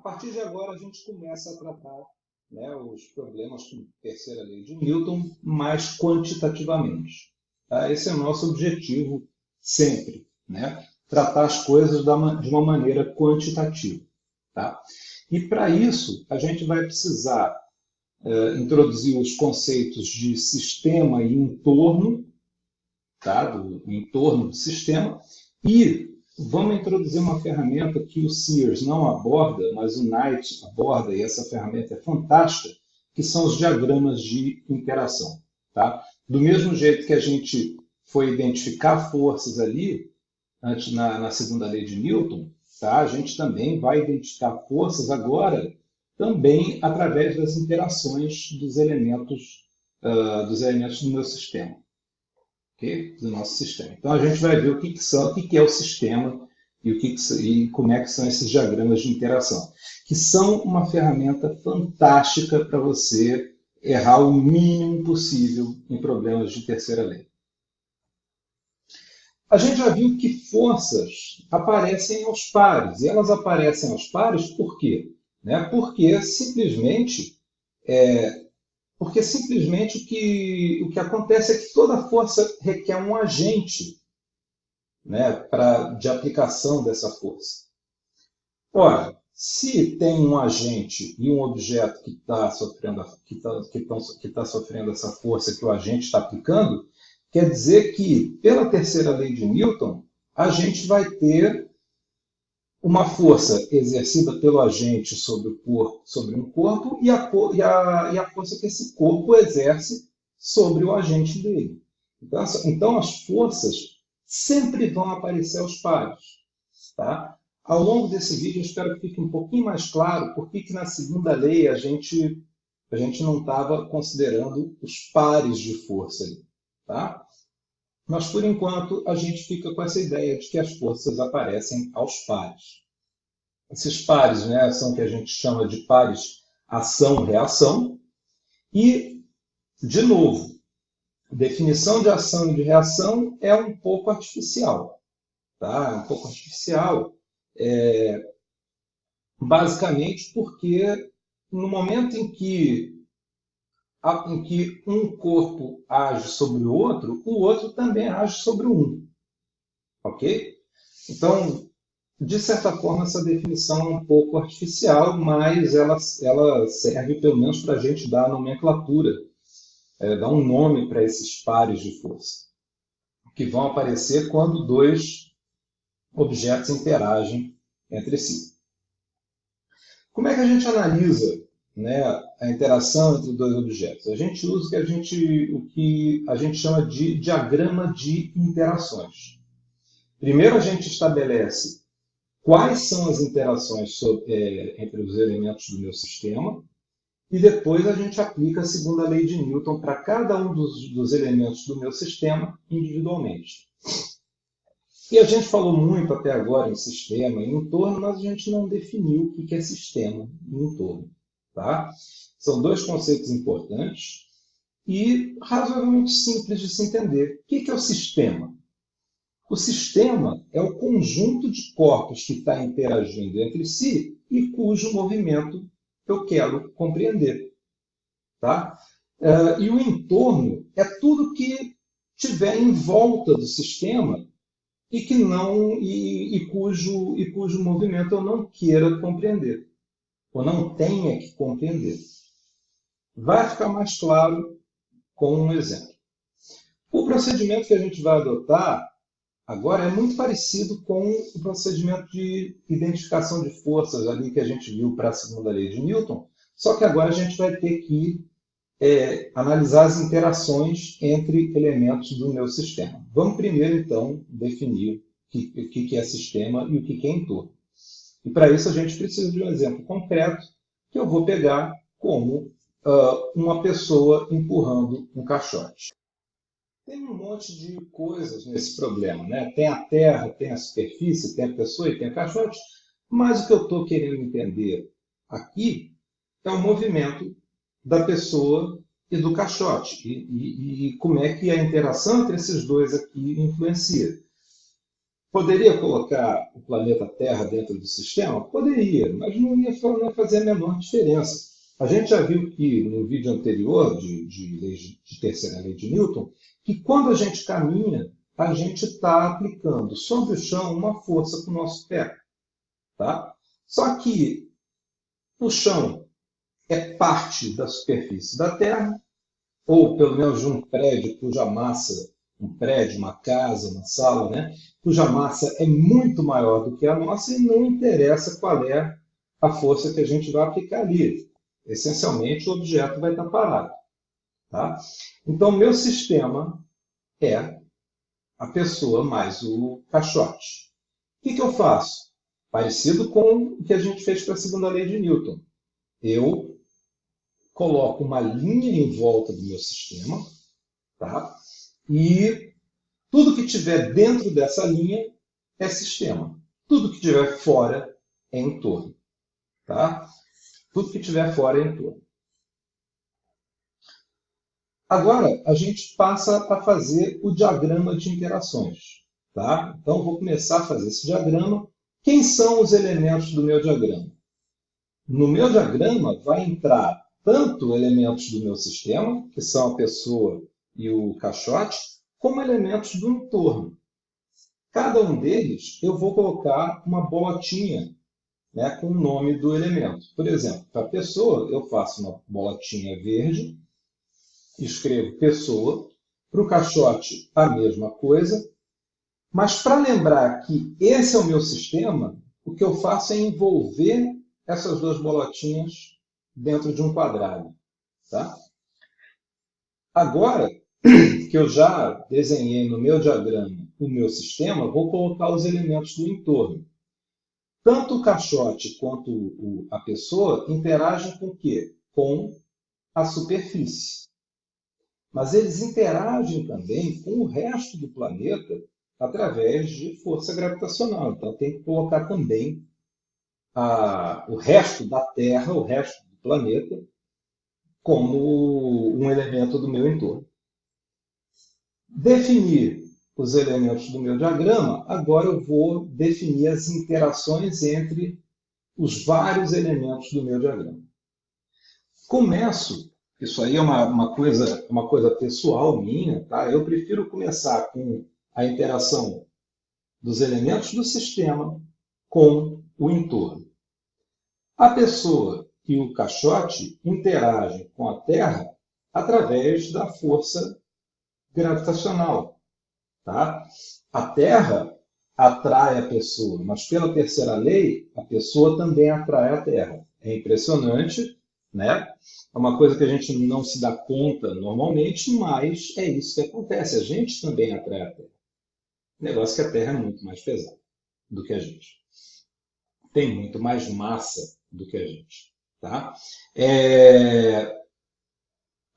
partir de agora, a gente começa a tratar né, os problemas com a terceira lei de Newton mais quantitativamente. Tá? Esse é o nosso objetivo sempre, né? tratar as coisas de uma maneira quantitativa. Tá? E para isso, a gente vai precisar uh, introduzir os conceitos de sistema e entorno, tá? do entorno do sistema, e vamos introduzir uma ferramenta que o Sears não aborda, mas o Knight aborda, e essa ferramenta é fantástica, que são os diagramas de interação. Tá? Do mesmo jeito que a gente foi identificar forças ali, antes na, na segunda lei de Newton, tá? a gente também vai identificar forças agora também através das interações dos elementos, uh, dos elementos do meu sistema okay? do nosso sistema. Então, a gente vai ver o que, que são, o que, que é o sistema e, o que, que e como é que são esses diagramas de interação, que são uma ferramenta fantástica para você errar o mínimo possível em problemas de terceira lei. A gente já viu que forças aparecem aos pares, e elas aparecem aos pares por quê? Né? Porque simplesmente é, porque simplesmente o que, o que acontece é que toda força requer um agente né, pra, de aplicação dessa força. Ora, se tem um agente e um objeto que está sofrendo, que tá, que que tá sofrendo essa força que o agente está aplicando, quer dizer que, pela terceira lei de Newton, a gente vai ter uma força exercida pelo agente sobre, o corpo, sobre um corpo e a, e, a, e a força que esse corpo exerce sobre o agente dele. Então, então as forças sempre vão aparecer aos pares. Tá? Ao longo desse vídeo, eu espero que fique um pouquinho mais claro por que na segunda lei a gente, a gente não estava considerando os pares de força. Tá? Mas, por enquanto, a gente fica com essa ideia de que as forças aparecem aos pares. Esses pares né, são o que a gente chama de pares ação-reação. E, de novo, definição de ação e de reação é um pouco artificial. Tá? É um pouco artificial, é, basicamente porque no momento em que em que um corpo age sobre o outro, o outro também age sobre o um. Ok? Então, de certa forma, essa definição é um pouco artificial, mas ela, ela serve pelo menos para a gente dar a nomenclatura, é, dar um nome para esses pares de força, que vão aparecer quando dois objetos interagem entre si. Como é que a gente analisa né, a interação entre dois objetos. A gente usa o que a gente, o que a gente chama de diagrama de interações. Primeiro a gente estabelece quais são as interações sobre, é, entre os elementos do meu sistema e depois a gente aplica a segunda lei de Newton para cada um dos, dos elementos do meu sistema individualmente. E a gente falou muito até agora em sistema e entorno, mas a gente não definiu o que é sistema e entorno. Tá? São dois conceitos importantes e razoavelmente simples de se entender. O que é o sistema? O sistema é o conjunto de corpos que está interagindo entre si e cujo movimento eu quero compreender. Tá? Uh, e o entorno é tudo que tiver em volta do sistema e que não e, e, cujo, e cujo movimento eu não queira compreender ou não tenha que compreender. Vai ficar mais claro com um exemplo. O procedimento que a gente vai adotar agora é muito parecido com o procedimento de identificação de forças ali que a gente viu para a segunda lei de Newton, só que agora a gente vai ter que é, analisar as interações entre elementos do meu sistema. Vamos primeiro, então, definir o que, que é sistema e o que é entorno. E para isso a gente precisa de um exemplo concreto que eu vou pegar como uh, uma pessoa empurrando um caixote. Tem um monte de coisas nesse problema, né? Tem a terra, tem a superfície, tem a pessoa e tem o caixote, mas o que eu estou querendo entender aqui é o movimento da pessoa e do caixote, e, e, e como é que a interação entre esses dois aqui influencia. Poderia colocar o planeta Terra dentro do sistema? Poderia, mas não ia, fazer a menor diferença. A gente já viu que no vídeo anterior de, de, de terceira lei de Newton, que quando a gente caminha, a gente está aplicando sobre o chão uma força com o nosso pé. Tá? Só que o chão é parte da superfície da Terra, ou pelo menos de um prédio cuja massa um prédio, uma casa, uma sala, né? cuja massa é muito maior do que a nossa e não interessa qual é a força que a gente vai aplicar ali. Essencialmente, o objeto vai estar parado. Tá? Então, meu sistema é a pessoa mais o caixote. O que, que eu faço? Parecido com o que a gente fez para a segunda lei de Newton. Eu coloco uma linha em volta do meu sistema, tá? E tudo que tiver dentro dessa linha é sistema. Tudo que tiver fora é entorno. Tá? Tudo que tiver fora é entorno. Agora, a gente passa a fazer o diagrama de interações. Tá? Então, vou começar a fazer esse diagrama. Quem são os elementos do meu diagrama? No meu diagrama vai entrar tanto elementos do meu sistema, que são a pessoa e o caixote como elementos do entorno. Cada um deles eu vou colocar uma bolotinha né, com o nome do elemento. Por exemplo, para pessoa eu faço uma bolotinha verde, escrevo pessoa, para o caixote a mesma coisa, mas para lembrar que esse é o meu sistema, o que eu faço é envolver essas duas bolotinhas dentro de um quadrado. Tá? Agora, que eu já desenhei no meu diagrama o meu sistema, vou colocar os elementos do entorno. Tanto o caixote quanto o, a pessoa interagem com o quê? Com a superfície. Mas eles interagem também com o resto do planeta através de força gravitacional. Então, tem que colocar também a, o resto da Terra, o resto do planeta, como um elemento do meu entorno definir os elementos do meu diagrama, agora eu vou definir as interações entre os vários elementos do meu diagrama. Começo, isso aí é uma, uma, coisa, uma coisa pessoal minha, tá? eu prefiro começar com a interação dos elementos do sistema com o entorno. A pessoa e o caixote interagem com a Terra através da força gravitacional. Tá? A Terra atrai a pessoa, mas pela terceira lei, a pessoa também atrai a Terra. É impressionante, né? É uma coisa que a gente não se dá conta normalmente, mas é isso que acontece. A gente também atrai a Terra. Negócio que a Terra é muito mais pesada do que a gente. Tem muito mais massa do que a gente. Tá? É...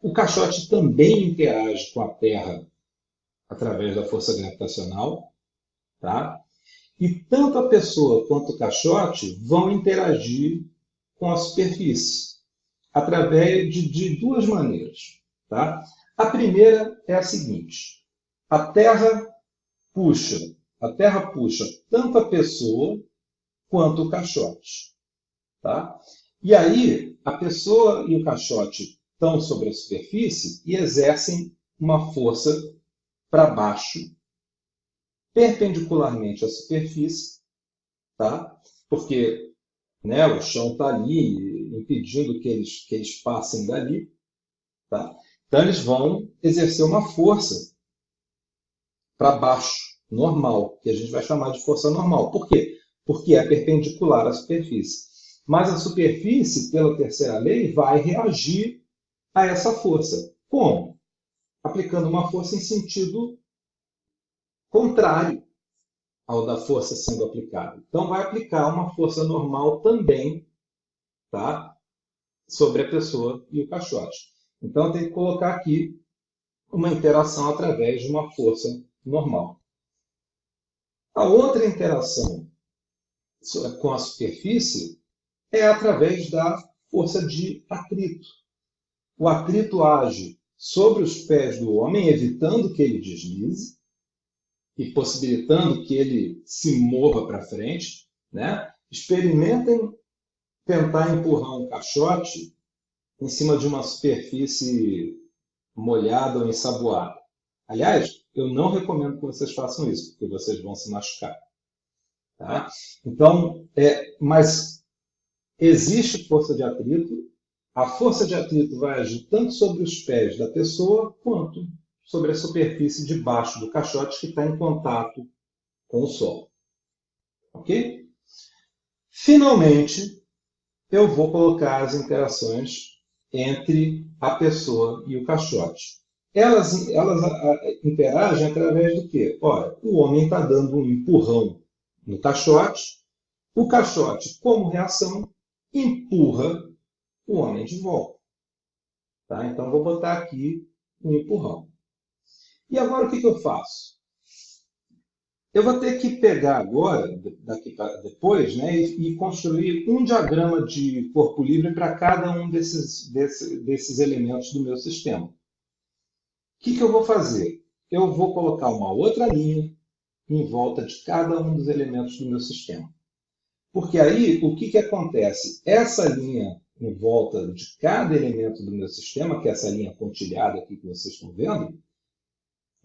O caixote também interage com a Terra através da força gravitacional, tá? E tanto a pessoa quanto o caixote vão interagir com a superfície através de, de duas maneiras, tá? A primeira é a seguinte: a Terra puxa, a Terra puxa tanto a pessoa quanto o caixote, tá? E aí a pessoa e o caixote estão sobre a superfície e exercem uma força para baixo, perpendicularmente à superfície, tá? porque né, o chão está ali, impedindo que eles, que eles passem dali. Tá? Então, eles vão exercer uma força para baixo, normal, que a gente vai chamar de força normal. Por quê? Porque é perpendicular à superfície. Mas a superfície, pela terceira lei, vai reagir a essa força. Como? Aplicando uma força em sentido contrário ao da força sendo aplicada. Então, vai aplicar uma força normal também tá? sobre a pessoa e o caixote. Então, tem que colocar aqui uma interação através de uma força normal. A outra interação com a superfície é através da força de atrito o atrito age sobre os pés do homem, evitando que ele deslize, e possibilitando que ele se mova para frente, né? experimentem tentar empurrar um caixote em cima de uma superfície molhada ou ensaboada. Aliás, eu não recomendo que vocês façam isso, porque vocês vão se machucar. Tá? Então, é, mas existe força de atrito. A força de atrito vai agir tanto sobre os pés da pessoa quanto sobre a superfície de baixo do caixote que está em contato com o solo. Ok? Finalmente, eu vou colocar as interações entre a pessoa e o caixote. Elas, elas interagem através do quê? Ora, o homem está dando um empurrão no caixote, o caixote, como reação, empurra o homem de volta. Tá? Então, vou botar aqui um empurrão. E agora o que, que eu faço? Eu vou ter que pegar agora, daqui para depois, né, e, e, construir um diagrama de corpo livre para cada um desses, desse, desses elementos do meu sistema. O que, que eu vou fazer? Eu vou colocar uma outra linha em volta de cada um dos elementos do meu sistema. Porque aí, o que, que acontece? Essa linha em volta de cada elemento do meu sistema, que é essa linha pontilhada aqui que vocês estão vendo,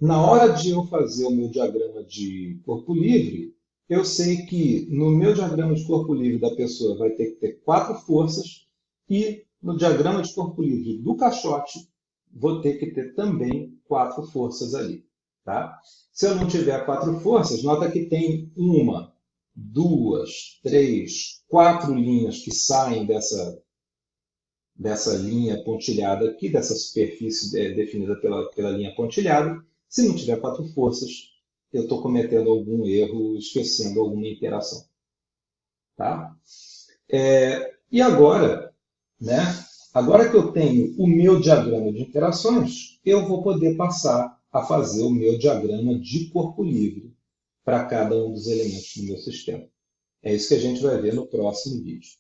na hora de eu fazer o meu diagrama de corpo livre, eu sei que no meu diagrama de corpo livre da pessoa vai ter que ter quatro forças e no diagrama de corpo livre do caixote vou ter que ter também quatro forças ali. Tá? Se eu não tiver quatro forças, nota que tem uma, duas, três, quatro linhas que saem dessa, dessa linha pontilhada aqui, dessa superfície é, definida pela, pela linha pontilhada, se não tiver quatro forças, eu estou cometendo algum erro, esquecendo alguma interação. Tá? É, e agora, né, agora que eu tenho o meu diagrama de interações, eu vou poder passar a fazer o meu diagrama de corpo livre para cada um dos elementos do meu sistema. É isso que a gente vai ver no próximo vídeo.